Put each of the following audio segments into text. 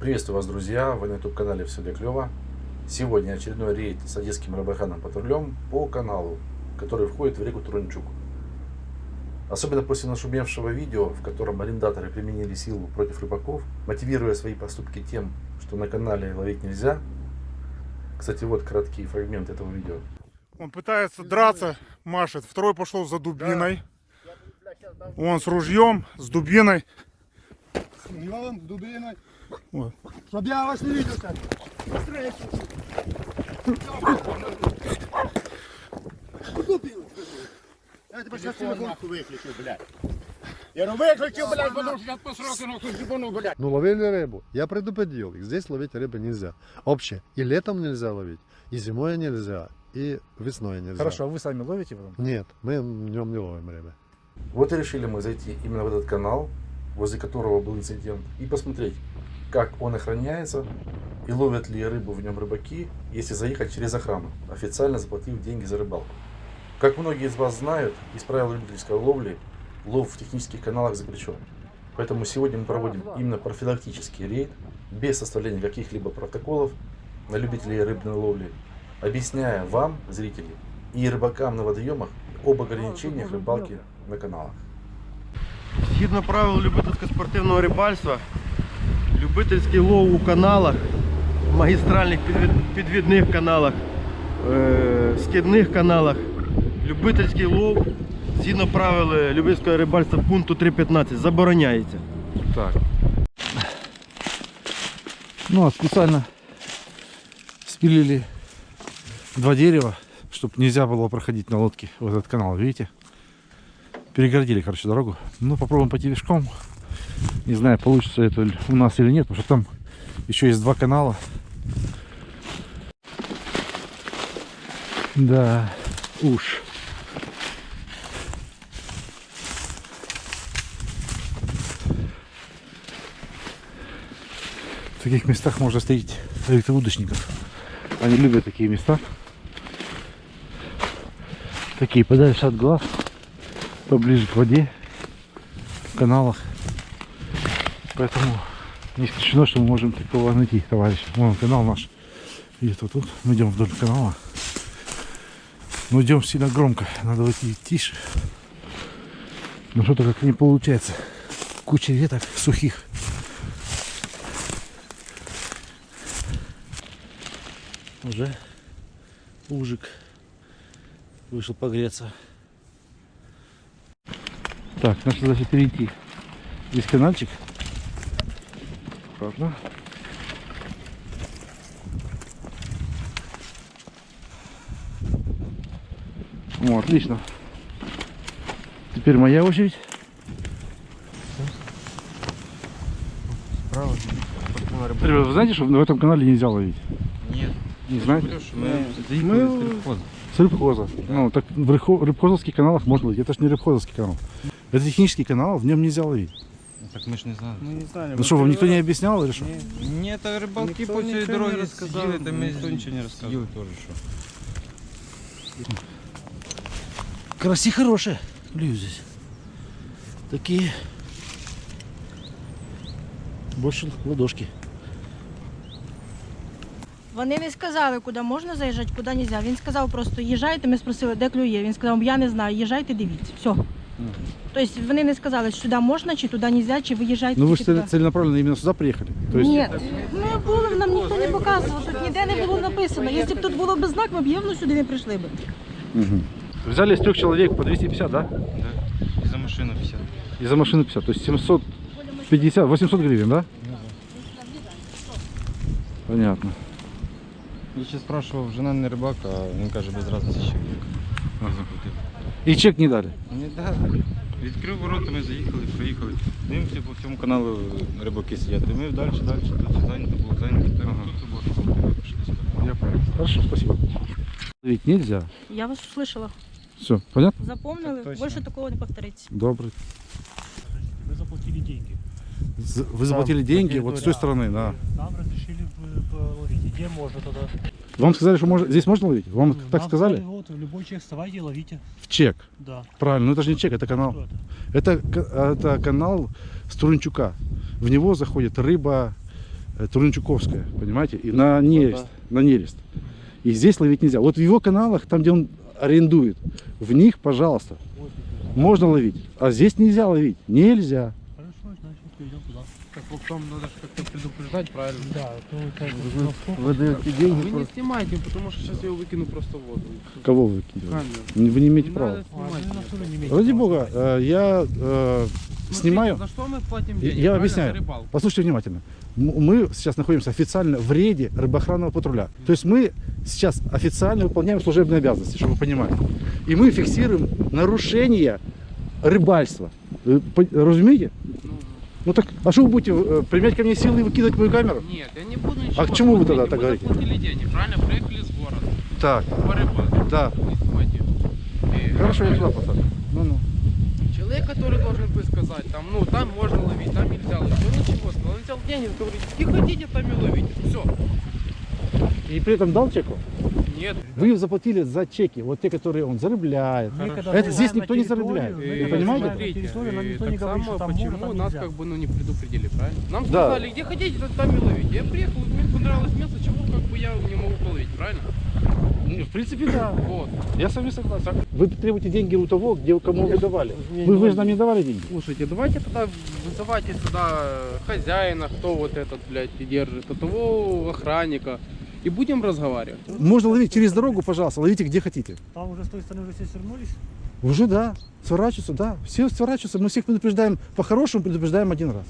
Приветствую вас, друзья! Вы на YouTube-канале «Все для клёва». Сегодня очередной рейд с одесским рыбоохранным патрулем по каналу, который входит в реку Турунчук. Особенно после нашумевшего видео, в котором арендаторы применили силу против рыбаков, мотивируя свои поступки тем, что на канале ловить нельзя. Кстати, вот краткий фрагмент этого видео. Он пытается драться, машет. Второй пошел за дубиной. Он с ружьем, с дубиной. Йон, дубиной. Вот. Щоб я вас не видел так. Я тебе сейчас телефон виключив, блядь. Я ну виключив, блядь, потому що зараз по сроку нахуй зібану, блядь. Ну, ловили рыбу. Я предупредил их. Здесь ловить рыбы нельзя. Вообще. И летом нельзя ловить, и зимой нельзя, и весной нельзя. Хорошо, а вы сами ловите потом? Нет, мы днем не ловим рыбы. Вот и решили мы зайти именно в этот канал, возле которого был инцидент, и посмотреть, как он охраняется и ловят ли рыбу в нем рыбаки, если заехать через охрану, официально заплатив деньги за рыбалку. Как многие из вас знают, из правил любительской ловли лов в технических каналах запрещен. Поэтому сегодня мы проводим именно профилактический рейд, без составления каких-либо протоколов на любителей рыбной ловли, объясняя вам, зрители, и рыбакам на водоемах об ограничениях рыбалки на каналах. Згідно правил любительсько-спортивного рибальства, любительський лов у каналах, магістральних підвід- підвідних каналах, е, скидних каналах, любительський лов згідно правил е, любительського рибальства пункту 3.15 забороняється. Так. Ну, а специально спилили два дерева, чтобы нельзя было проходить на лодке в этот канал, видите? Перегородили, короче, дорогу. Ну, попробуем пойти пешком. Не знаю, получится это у нас или нет, потому что там еще есть два канала. Да, уж. В таких местах можно встретить электроудочников. Они любят такие места. Такие подальше от глаз, поближе к воде, в каналах. Поэтому не исключено, что мы можем такого найти, товарищ. Вон канал наш. Где-то тут. Мы идем вдоль канала. Но идем сильно громко. Надо идти тише. Но что-то как не получается. Куча веток сухих. Уже ужик вышел погреться. Так, надо даже перейти. Здесь каналчик. Аккуратно. О, отлично. Теперь моя очередь. Справа. Ребят, вы знаете, что в этом канале нельзя ловить? Нет. Не знаете? Заїхали з С рыбхоза. Ну, так в рыбхо- рыбхозовских каналах можно ловить. Это же не рыбхозовский канал. Это технический канал, в нем нельзя ловить. Так ми ж не знали. Мы не знали. Ну что, вам никто не объяснял или что? Ні, та рибалки Ніхто по цій нічого не дорозі розказав, сиділи, та ми ніхто нічого не розказав. сиділи теж, що. Караси хорошие. Здесь. Такие. Больше ладошки. Вони не сказали, куди можна заїжджати, куди не можна. Він сказав просто їжджайте, ми спросили, де клює. Він сказав, я не знаю, їжджайте, дивіться. Все. Тобто вони не сказали, що сюди можна, чи туди не можна, чи виїжджайте. Ну вы чи же туди. цель- целенаправленно именно сюда приехали? То есть... Ні, ми були, нам ніхто не показував, тут ніде не було написано. Якщо б тут було без знак, ми б явно сюди не прийшли б. Взяли с трех человек по 250, да? Да. І за машину 50. И за машину 50. То есть 750, 800 гривен, да? Понятно. Я ще спрашивав, жена не рибак, а він каже, без разниці ще як. Заплатив. И чек не дали. Не дали. Відкрив ворота, ми заїхали, проїхали. Дивимося по всьому каналу рибаки сидять. І ми далі, далі, тут зайнято було зайнято. Так, тут робота була, пішли сюди. Я понял. Хорошо, спасибо. Ведь нельзя. Я вас услышала. Все, понятно? Запомнили, Так точно. більше такого не повториться. Добрый. Вы заплатили деньги. З- Вы заплатили деньги вот с той стороны, да. Нам разрешили в- половить. Где можно тогда? Вам сказали, что можно, здесь можно ловить? Вам так Нам сказали? Вот, любой человек, вставайте и ловите. В чек. Да. Правильно, но это же не чек, это канал. Это? Это, ка- это канал Струнчука. В него заходит рыба, э, Турничуковская, понимаете, и на нерест, на нерест. И здесь ловить нельзя. Вот в его каналах, там, где он арендует, в них, пожалуйста, можно ловить. А здесь нельзя ловить. Нельзя. Хорошо, значит, перейдем туда. Так вот там надо же как-то предупреждать, правильно? Да, то как бы на сколько? Вы даете деньги Вы не снимайте, потому что сейчас я его выкину просто в воду. Кого вы? Камеру. Вы не имеете Не права. А, не имеете Ради бога, э, я э, Смотрите, снимаю. За что мы платим Я- денег? Я объясняю. Послушайте внимательно. Мы сейчас находимся официально в рейде рыбоохранного патруля. То есть мы сейчас официально выполняем служебные обязанности, чтобы вы понимали. И мы фиксируем нарушение рыбальства. Вы Разумеете? Ну, так, а что вы будете э, применять ко мне силы и выкидывать мою камеру? Нет, я не буду ничего. А к чему вы тогда так говорите? Вы заплатили денег, правильно? Приехали с города. Так, Порыбать. да. И Хорошо, я сюда поставлю. Ну-ну. Человек, который должен бы сказать, там, ну, там можно ловить, там нельзя ловить. Ну ничего, сказал, он взял денег, говорит, где хотите, там и ловите. Все. И при этом дал чеку? Нет. Вы заплатили за чеки, вот те, которые он когда Это здесь никто не И когда понимаете? никто так не говорит, само, почему нас как бы ну не предупредили, правильно? Нам Да. сказали, где хотите, там и ловите. Я приехал, мне понравилось место, чего как бы я не могу половить, правильно? Ну, В принципе, да. Вот. Я с вами согласен. Вы требуете деньги у того, где кому вы давали. Вы, вы же нам не давали деньги. Слушайте, давайте тогда вызывайте сюда хозяина, кто вот этот, блядь, и держит, а того охранника. И будем разговаривать. Можно ловить через дорогу, пожалуйста, ловите где хотите. Там уже с той стороны уже все свернулись. Уже да, сворачиваются, да. Все сворачиваются. Мы всех предупреждаем, по-хорошему предупреждаем один раз.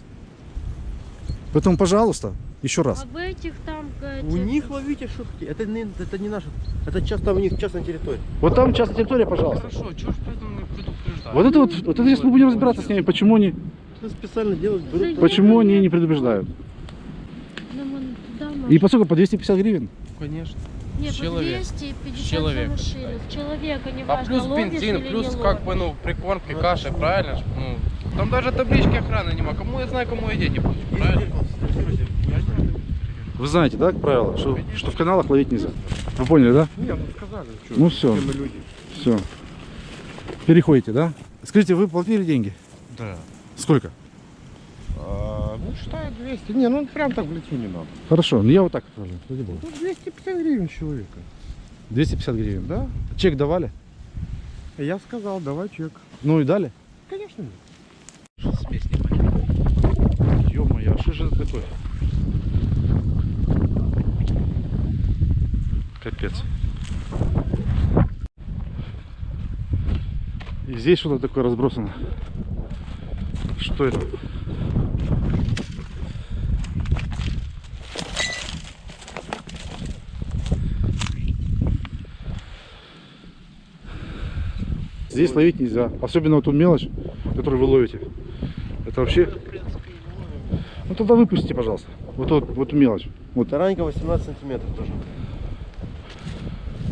Поэтому, пожалуйста, еще раз. А в этих там... э, У них ловите шутки. Это не, это не наше. Это часто у них частная территория. Вот там частная территория, пожалуйста. Хорошо, чего ж поэтому мы предупреждаем? Вот это вот, вот это сейчас мы будем разбираться с ними, почему они, специально делать, берут. почему они не предупреждают. И можем. поскольку по 250 гривен. Конечно. Нет, по человек. 250 Человек. за машину. С человека не А важно, плюс ловишь бензин, плюс как бы, ну, прикормки, каши, правильно? Ну, там даже таблички охраны нема. Кому я знаю, кому я деньги плачу, правильно? Вы знаете, да, как правило, что, что в каналах ловить нельзя. Вы поняли, да? Нет, ну сказали, что Ну все, все. Переходите, да? Скажите, вы платили деньги? Да. Сколько? Ну, считаю 200. Не, ну прям так в лицо не надо. Хорошо, ну я вот так отправлю. Ну, 250 гривен человека. 250 гривен. Да? Чек давали? Я сказал, давай чек. Ну и дали? Конечно нет. Ё-моё, а что же это такое? Капец. И здесь что-то такое разбросано. Что это? Здесь ловить нельзя. Особенно вот ту мелочь, которую вы ловите. Это вообще... Ну тогда выпустите, пожалуйста. Вот вот, вот эту мелочь. Вот. Таранька 18 сантиметров тоже.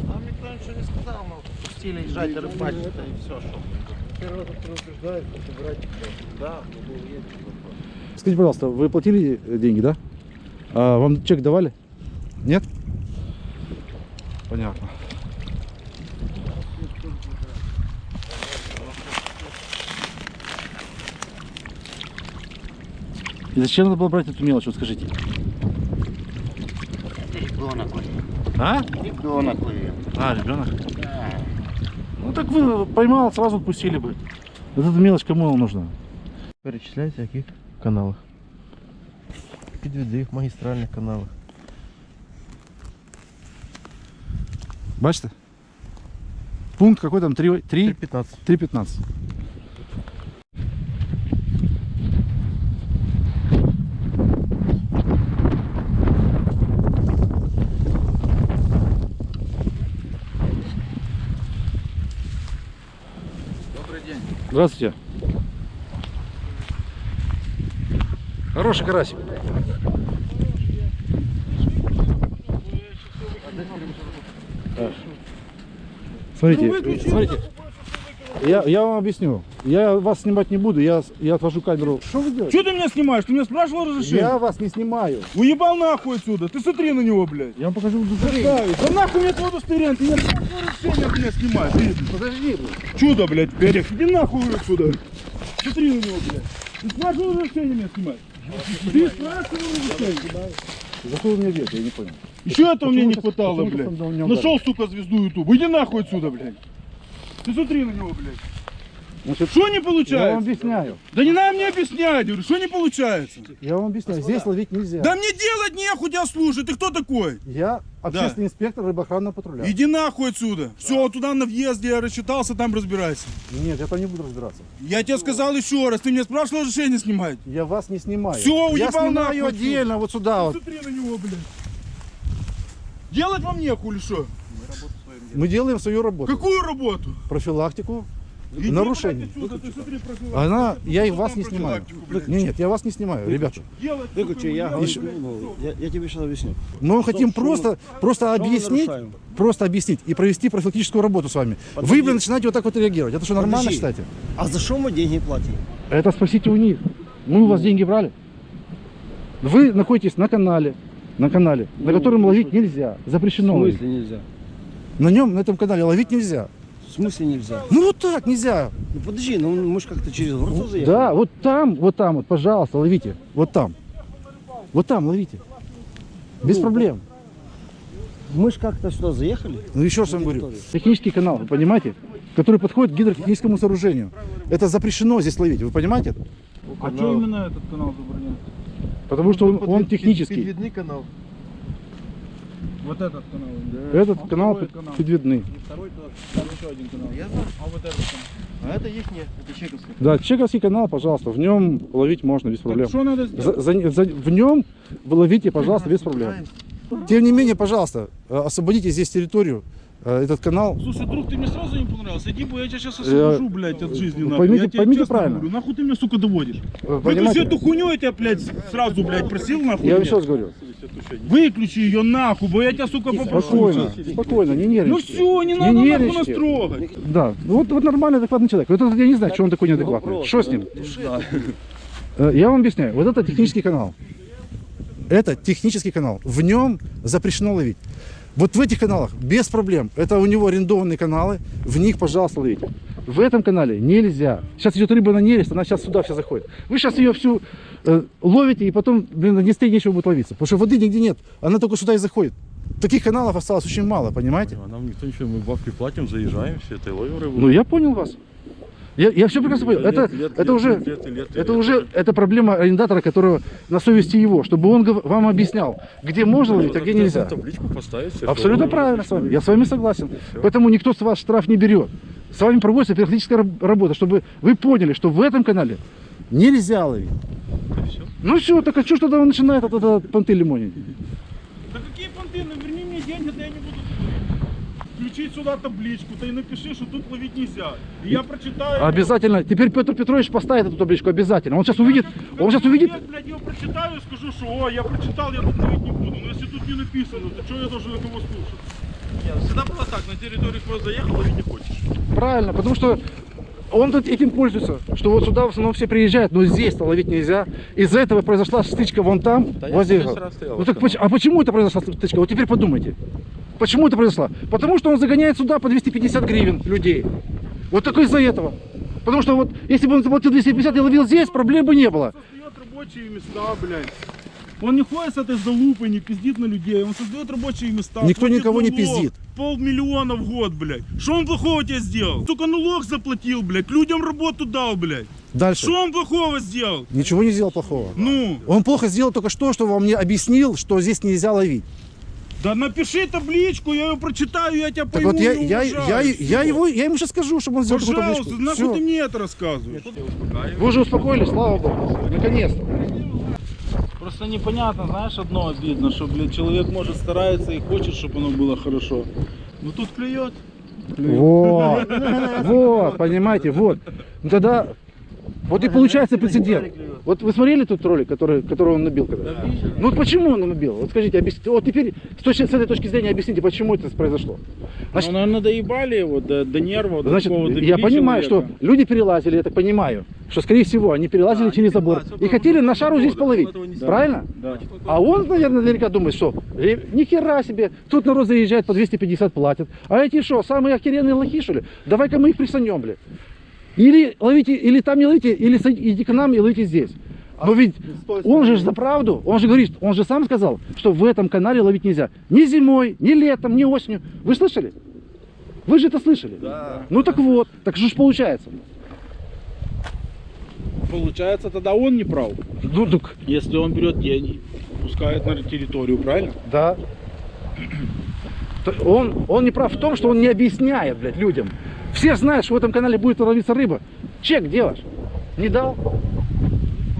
Нам никто ничего не сказал, мы пустили езжать рыбачить, это и все, что. Первый раз предупреждает, это брать. Да, Скажите, пожалуйста, вы платили деньги, да? А вам чек давали? Нет? Понятно. И зачем надо было брать эту мелочь, вот скажите? Ребенок, А? ребенок. А, ребенок? Ну так вы поймал, сразу отпустили бы. Вот эта мелочь кому она нужна? Перечисляйте, в яких каналах. Підведи в магістральних каналах. Бачите? Пункт какой там? 3, 3, 15. 3.15. Здравствуйте. Хороший карасик. Так. Смотрите, смотрите. Я, я вам объясню. Я вас снимать не буду, я, я отвожу камеру. Что вы делаете? Что ты меня снимаешь? Ты меня спрашивал разрешение? Я вас не снимаю. Уебал нахуй отсюда. Ты смотри на него, блядь. Я вам покажу удостоверение. Да нахуй мне твое удостоверение. Ты меня снимаешь. Иди. Подожди. блин. Чудо, блядь, перех. Иди нахуй отсюда. Смотри на него, блядь. Ты спрашивал разрешение меня снимать? Ты спрашивал За что вы меня бьете, я не понял. Еще этого мне не хватало, блядь. Нашел, сука, звезду Ютуба. Иди нахуй отсюда, блядь. Ты смотри на него, блядь. Значит, Что не я вам получается? объясняю. Да не надо мне объяснять, говорю, что не получается? Я вам объясняю. Здесь ловить нельзя. Да мне делать нехуй тебя слушать, ты кто такой? Я общественный инспектор рыбоохранного патруля. Иди нахуй отсюда. Все, туда на въезде я рассчитался, там разбирайся. Нет, я там не буду разбираться. Я тебе сказал еще раз, ты мне спрашивал разрешение снимать? Я вас не снимаю. Всё, я уебал снимаю нахуй отдельно, вот сюда вот. Смотри на него, блядь. Делать вам нехуй или что? Мы делаем свою работу. Какую работу? Профилактику нарушений. Она, я и Что вас не снимаю. Нет, нет, я вас не снимаю, ребята. Выключи, я, делать. ну, я, я тебе сейчас объясню. Мы хотим что просто, просто объяснить, просто объяснить и провести профилактическую работу с вами. Вы, блин, начинаете вот так вот реагировать. Это что, нормально Подожди. считаете? А за что мы деньги платим? Это спросите у них. Мы у вас деньги брали? Вы находитесь на канале, на канале, на котором ловить нельзя, запрещено В ловить. смысле нельзя? На нем, на этом канале ловить нельзя. В смысле нельзя? Ну вот так нельзя. Ну подожди, ну мы же как-то через ворота заехали. Да, вот там, вот там, вот, пожалуйста, ловите. Вот там. Вот там ловите. Без Ну, проблем. Мы же как-то сюда заехали. Ну еще раз вам говорю. Технический канал, вы понимаете? Который подходит к гидротехническому сооружению. Это запрещено здесь ловить, вы понимаете? А что именно этот канал забороняет? Потому что он, он технический. Видный канал. Вот этот канал. Этот А канал под- канал? подвидный. Второй, туда, там еще один канал. А вот этот канал? А это их нет, это чековский. Да, чековский канал, пожалуйста, в нем ловить можно без проблем. Так что надо сделать? За- за- за- в нем вы ловите, пожалуйста, без проблем. Тем не менее, пожалуйста, э, освободите здесь территорию, этот канал. Слушай, друг, ты мне сразу не понравился. Иди, бо я тебя сейчас Э, освобожу, блядь, от жизни. нахуй. поймите- я поймите правильно. Говорю, нахуй ты меня, сука, доводишь? Вы Выключи эту хуйню, я тебя, блядь, сразу, блядь, просил, нахуй. Я вам раз говорю. Выключи ее нахуй, бо я тебя, сука, попрошу. Спокойно, спокойно, не Ну нервничайте. все, не надо нахуй нас нервничайте. трогать. Да, ну вот, вот нормальный, адекватный человек. Вот этот я не знаю, что он такой неадекватный. Что с ним? Э, Я вам объясняю. Вот это технический канал. Это технический канал. В нем запрещено ловить. Вот в этих каналах без проблем. Это у него арендованные каналы. В них, пожалуйста, ловите. В этом канале нельзя. Сейчас идет рыба на нерест, она сейчас сюда вся заходит. Вы сейчас ее всю э, ловите, и потом, блин, на Днестре нечего будет ловиться. Потому что воды нигде нет. Она только сюда и заходит. Таких каналов осталось очень мало, понимаете? А нам никто ничего, мы бабки платим, заезжаем, все это и ловим рыбу. Ну я понял вас. Я, я все прекрасно понял. Лет, Это, лет, это лет, уже, лет, лет, лет, это лет. уже это проблема арендатора, которого на совести его, чтобы он вам объяснял, где можно ловить, а где нельзя. Табличку поставить. все, Абсолютно правильно с вами. Я с вами согласен. Поэтому никто с вас штраф не берет. С вами проводится раб- работа, чтобы вы поняли, что в этом канале нельзя ловить. Ну все, так а что ж тогда он начинает от этого понты лимонить? Да какие понты? Ну, верни мне деньги, да я не включить сюда табличку, ты напиши, что тут ловить нельзя. И я прочитаю. Обязательно. Теперь Петр Петрович поставит эту табличку обязательно. Он сейчас увидит, он сейчас увидит, Я, блядь, ее прочитаю и скажу, что о, я прочитал, я тут ловить не буду. Но если тут не написано, то что я должен на кого слушать? Нет, всегда было так, на территорию твою заехал, ловить не хочешь. Правильно, потому что он тут этим пользуется, что вот сюда в основном все приезжают, но здесь-то ловить нельзя. Из-за этого произошла стычка вон там, Да я возле- Ну так а почему это произошла стычка? Вот теперь подумайте. Почему это произошло? Потому что он загоняет сюда по 250 гривен людей. Вот только из-за этого. Потому что вот если бы он заплатил 250 и ловил здесь, проблем бы не было. Создает рабочие места, блядь. Он не ходит с этой залупой, не пиздит на людей. Он создает рабочие места. Никто платит никого не налог. пиздит. Полмиллиона в год, блядь. Что он плохого тебе сделал? Только налог заплатил, блядь. Людям работу дал, блядь. Дальше. Что он плохого сделал? Ничего не сделал плохого. Ну, Он плохо сделал только что, что вам мне объяснил, что здесь нельзя ловить. Да напиши табличку, я ее прочитаю, я тебя Так пойму вот я, и я, я, я, Всё. его, я ему сейчас скажу, чтобы он сделал такую Пожалуйста, табличку. нахуй ты мне это рассказываешь? Вы уже успокоились, слава богу. Наконец-то. Просто непонятно, знаешь, одно обидно, что, блядь, человек может старается и хочет, чтобы оно было хорошо. Но тут клюет. Вот, вот, понимаете, вот. Ну тогда, вот и получается прецедент. Вот вы смотрели тот ролик, который, который он набил когда? Ну вот почему он набил? Вот скажите, объясните. Вот теперь с, точки, с этой точки зрения объясните, почему это произошло. ну, наверное, доебали его до, до нервов, до Значит, такого я довели понимаю, человека. что люди перелазили, я так понимаю, что, скорее всего, они перелазили через забор и хотели на шару здесь половить. Правильно? Да. А он, наверное, наверняка думает, что ни хера себе, тут народ заезжает по 250 платят. А эти что, самые охеренные лохи, что ли? Давай-ка мы их присанем, блядь. Или ловите, или там не ловите, или идите к нам и ловите здесь. Но ведь он же за правду, он же говорит, он же сам сказал, что в этом канале ловить нельзя. Ни зимой, ни летом, ни осенью. Вы слышали? Вы же это слышали? Да. Ну так вот, так что ж получается? Получается, тогда он не прав. Ну так. Если он берет деньги, пускает на территорию, правильно? Да. Он, он не прав в том, что он не объясняет, блядь, людям. Все знают, что в этом канале будет ловиться рыба. Чек делаешь? Не дал?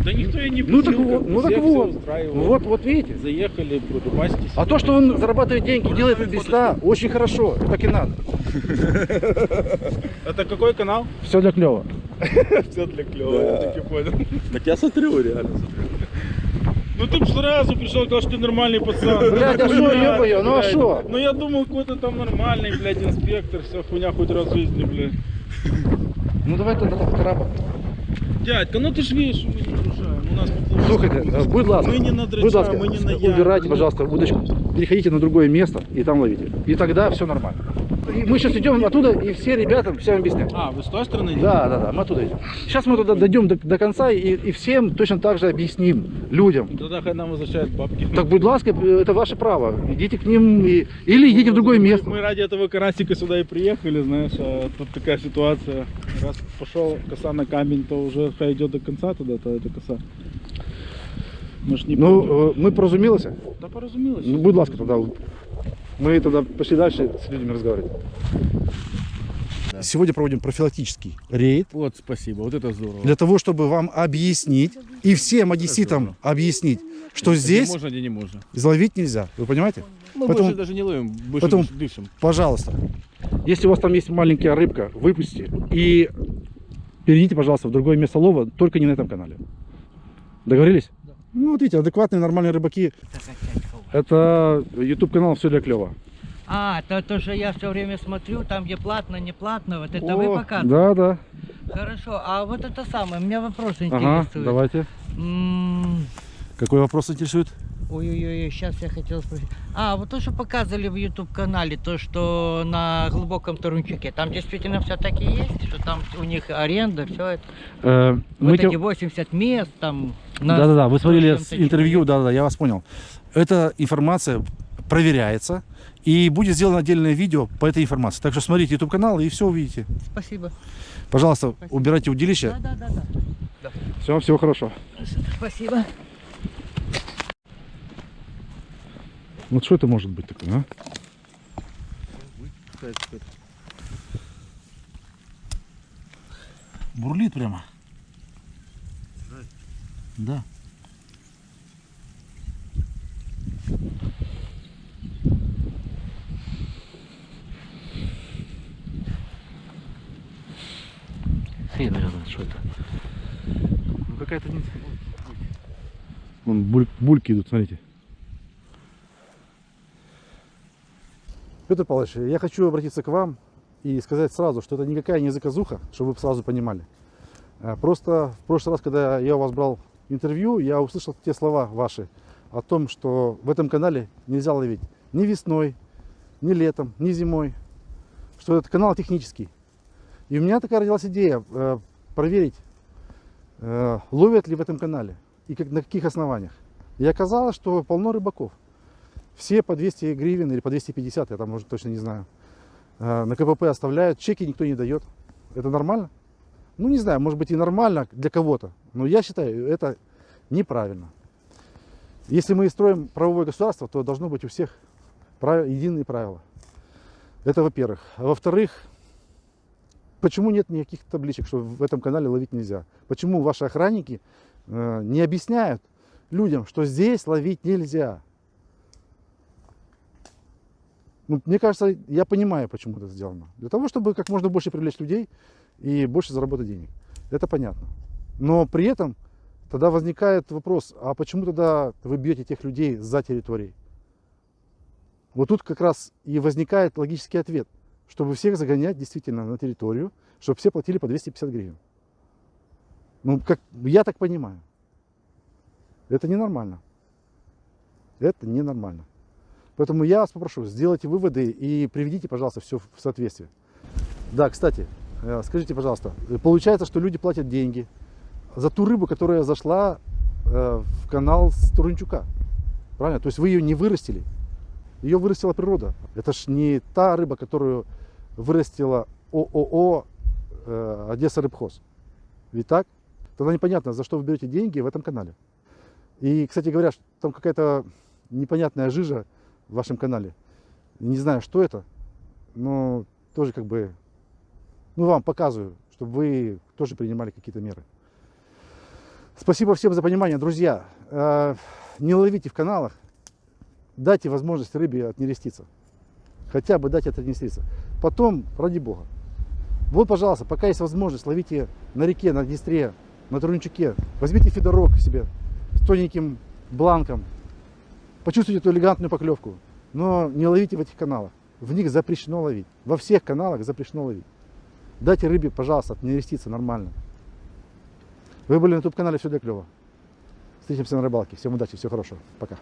Да никто и не Ну так просил, вот, ну так вот. устраивало. Вот, вот видите. Заехали, рыбастись. А то, что он зарабатывает деньги, делает это без сна, очень хорошо. Так и надо. Это какой канал? Все для клева. Все для клёва, я таки понял. Так я смотрю, реально Ну ты бы сразу пришел, сказал, что ты нормальный пацан. Блядь, а шо, ё-моё, ну а шо? Ну я думал, какой-то там нормальный, блядь, инспектор, все хуйня хоть раз в жизни, блядь. Ну давай тогда краба. Дядька, ну ты ж видишь, что мы не нарушаем. У нас Слухайте, э, будь ласка, Мы не на будь ласка, мы не на убирайте, пожалуйста, удочку, переходите на другое место и там ловите. И тогда все нормально. И мы сейчас идем оттуда, и все ребятам всем объяснять. А, вы с той стороны? Да, да, да, мы оттуда идем. Сейчас мы туда дойдем до, до конца и, и всем точно так же объясним, людям. Тогда хай нам возвращают бабки. Так, будь ласка, это ваше право. Идите к ним и- или идите в другое место. Мы ради этого карасика сюда и приехали, знаешь, а тут такая ситуация. Раз пошел коса на камень, то уже хай идет до конца тогда, то эта коса. Мы ж не пойдем. Ну, э, ми порозумілися? Да порозумілися. Ну, будь ласка, тогда мы тогда пошли дальше с людьми разговаривать. Сегодня проводим профилактический рейд Вот, спасибо, вот это здорово. для того, чтобы вам объяснить и всем одесситам объяснить, что Где здесь можно, где не можно. изловить нельзя. Вы понимаете? Мы Поэтому- больше даже не ловим, больше поэтому- дыш- дышим. Пожалуйста, если у вас там есть маленькая рыбка, выпустите и перейдите, пожалуйста, в другое место лова, только не на этом канале. Договорились? Ну, вот видите, адекватные, нормальные рыбаки. Это YouTube канал «Все для клёва». А, то, то, что я все время смотрю, там где платно, не платно, вот это вы О, показываете? Да, да. Хорошо, а вот это самое, меня вопрос Ага, интересует. давайте. М, Какой вопрос интересует? Ой-ой-ой, сейчас я хотел спросить. А, вот то, что показывали в YouTube канале, то, что на глубоком Тарунчике, там действительно все таки есть, что там у них аренда, все это. Э, мы вот те- эти 80 мест там. на Да-да-да, вы 100 смотрели интервью, да-да, я вас понял. Эта информация проверяется, и будет сделано отдельное видео по этой информации. Так что смотрите YouTube канал и все увидите. Спасибо. Пожалуйста, убирайте удилище. Да-да-да. Всего, всего хорошего. Спасибо. Вот что это может быть такое, а? Бурлит прямо. Да. Хрен его знает, что это. Ну какая-то... не- Вон буль- бульки идут, смотрите. Петр Павлович, я хочу обратиться к вам и сказать сразу, что это никакая не заказуха, чтобы вы сразу понимали. А, Просто в прошлый раз, когда я у вас брал интервью, я услышал те слова ваши о том, что в этом канале нельзя ловить ни весной, ни летом, ни зимой, что этот канал технический. И у меня такая родилась идея э, проверить, э, ловят ли в этом канале и на каких основаниях. И оказалось, что полно рыбаков. Все по 200 гривен или по 250, я там уже точно не знаю. Э, На КПП оставляют, чеки никто не дает. Это нормально? Ну, не знаю, может быть и нормально для кого-то, но я считаю, это неправильно. Если мы строим правовое государство, то должно быть у всех прав- единые правила. Это во-первых. А во-вторых, почему нет никаких табличек, что в этом канале ловить нельзя? Почему ваши охранники э, не объясняют людям, что здесь ловить нельзя? Ну, мне кажется, я понимаю, почему это сделано. Для того, чтобы как можно больше привлечь людей и больше заработать денег. Это понятно. Но при этом тогда возникает вопрос, а почему тогда вы бьете тех людей за территорией? Вот тут как раз и возникает логический ответ, чтобы всех загонять действительно на территорию, чтобы все платили по 250 гривен. Ну, как я так понимаю. Это ненормально. Это ненормально. Поэтому я вас попрошу, сделайте выводы и приведите, пожалуйста, все в соответствие. Да, кстати, э, скажите, пожалуйста, э, получается, что люди платят деньги за ту рыбу, которая зашла э, в канал с Турунчука. Правильно? То есть вы ее не вырастили. Ее вырастила природа. Это ж не та рыба, которую вырастила ООО Одесса Рыбхоз. Ведь так? Тогда непонятно, за что вы берете деньги в этом канале. И, кстати говоря, там какая-то непонятная жижа в вашем канале. Не знаю, что это, но тоже как бы, ну, вам показываю, чтобы вы тоже принимали какие-то меры. Спасибо всем за понимание, друзья. Э, Не ловите в каналах, дайте возможность рыбе отнереститься. Хотя бы дайте отнереститься. Потом, ради бога. Вот, пожалуйста, пока есть возможность, ловите на реке, на Днестре, на Трунчуке. Возьмите фидорок себе с тоненьким бланком. Почувствуйте эту элегантную поклевку. Но не ловите в этих каналах. В них запрещено ловить. Во всех каналах запрещено ловить. Дайте рыбе, пожалуйста, отнереститься нормально. Вы были на YouTube канале Все для клёва. Встретимся на рыбалке. Всем удачи, всего хорошего. Пока.